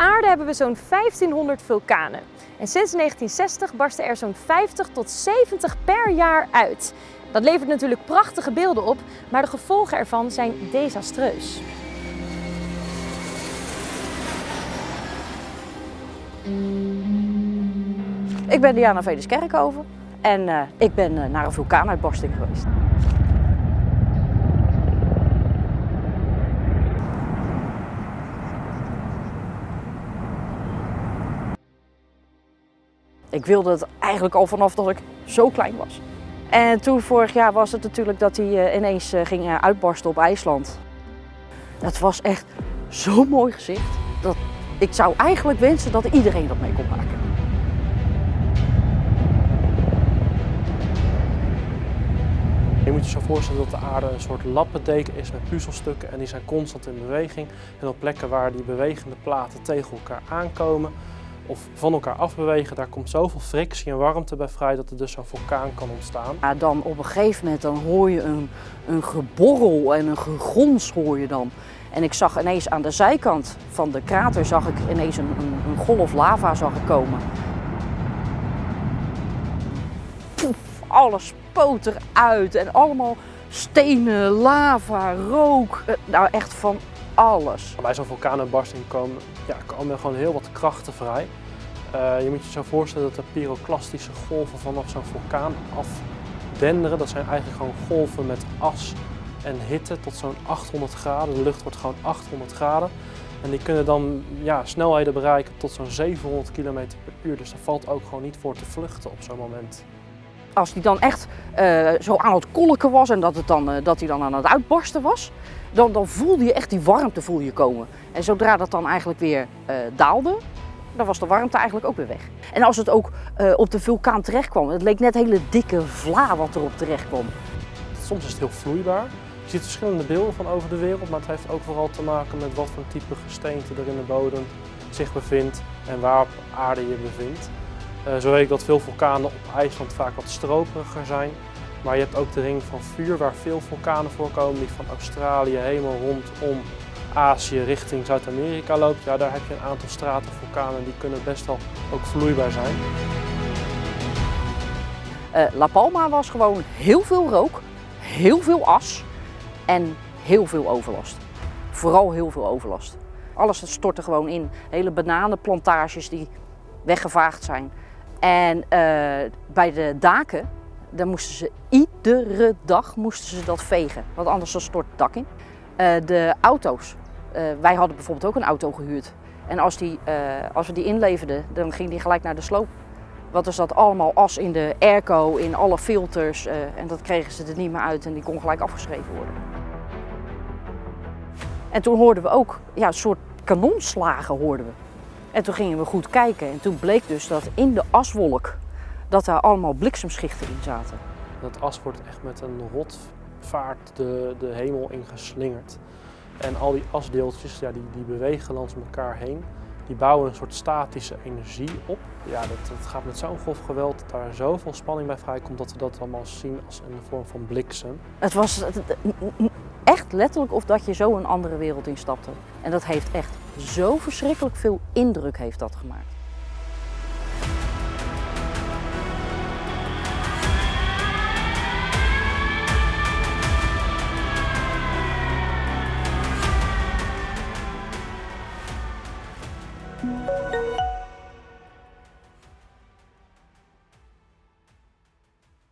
aarde hebben we zo'n 1500 vulkanen. En sinds 1960 barsten er zo'n 50 tot 70 per jaar uit. Dat levert natuurlijk prachtige beelden op, maar de gevolgen ervan zijn desastreus. Ik ben Diana Vedes Kerkhoven en uh, ik ben uh, naar een vulkaanuitbarsting geweest. Ik wilde het eigenlijk al vanaf dat ik zo klein was. En toen vorig jaar was het natuurlijk dat hij uh, ineens ging uitbarsten op IJsland. Dat was echt zo'n mooi gezicht. Dat ik zou eigenlijk wensen dat iedereen dat mee kon maken. Je moet je zo voorstellen dat de aarde een soort lappendeken is met puzzelstukken en die zijn constant in beweging. En op plekken waar die bewegende platen tegen elkaar aankomen of van elkaar afbewegen, daar komt zoveel frictie en warmte bij vrij dat er dus zo'n vulkaan kan ontstaan. Ja, dan op een gegeven moment dan hoor je een, een geborrel en een gegons hoor je dan. En ik zag ineens aan de zijkant van de krater zag ik ineens een, een, golf lava zag komen. Poef, alles spoot eruit en allemaal stenen, lava, rook. Nou echt van alles. Bij zo'n vulkaanuitbarsting komen, ja, komen gewoon heel wat krachten vrij. Uh, je moet je zo voorstellen dat er pyroclastische golven vanaf zo'n vulkaan afdenderen. Dat zijn eigenlijk gewoon golven met as en hitte tot zo'n 800 graden. De lucht wordt gewoon 800 graden. En die kunnen dan ja, snelheden bereiken tot zo'n 700 km per uur. Dus daar valt ook gewoon niet voor te vluchten op zo'n moment. Als die dan echt uh, zo aan het kolken was en dat, het dan, uh, dat hij dan aan het uitbarsten was, dan, dan voelde je echt die warmte voel je komen. En zodra dat dan eigenlijk weer uh, daalde, dan was de warmte eigenlijk ook weer weg. En als het ook op de vulkaan terecht kwam, het leek net hele dikke vla wat erop terecht kwam. Soms is het heel vloeibaar. Je ziet verschillende beelden van over de wereld, maar het heeft ook vooral te maken met wat voor type gesteente er in de bodem zich bevindt en waar op aarde je bevindt. Uh, zo weet ik dat veel vulkanen op IJsland vaak wat stroperiger zijn. Maar je hebt ook de ring van vuur waar veel vulkanen voorkomen die van Australië helemaal rondom Azië richting Zuid-Amerika loopt. Ja, daar heb je een aantal stratenvulkanen die kunnen best wel ook vloeibaar zijn. Uh, La Palma was gewoon heel veel rook, heel veel as en heel veel overlast. Vooral heel veel overlast. Alles stortte gewoon in. Hele bananenplantages die weggevaagd zijn. En uh, bij de daken, daar moesten ze iedere dag moesten ze dat vegen, want anders dan stort het dak in. Uh, de auto's, uh, wij hadden bijvoorbeeld ook een auto gehuurd. En als, die, als we die inleverden, dan ging die gelijk naar de sloop. Want er zat allemaal as in de airco, in alle filters en dat kregen ze er niet meer uit en die kon gelijk afgeschreven worden. En toen hoorden we ook ja, een soort kanonslagen hoorden we. En toen gingen we goed kijken en toen bleek dus dat in de aswolk dat daar allemaal bliksemschichten in zaten. Dat as wordt echt met een rotvaart de, de hemel ingeslingerd. En al die asdeeltjes ja, die, die bewegen langs elkaar heen. Die bouwen een soort statische energie op. Ja, dat, dat gaat met zo'n golfgeweld dat daar zoveel spanning bij vrijkomt dat we dat allemaal zien als een vorm van bliksem. Het was echt letterlijk of dat je zo een andere wereld instapte. En dat heeft echt zo verschrikkelijk veel indruk heeft dat gemaakt. Música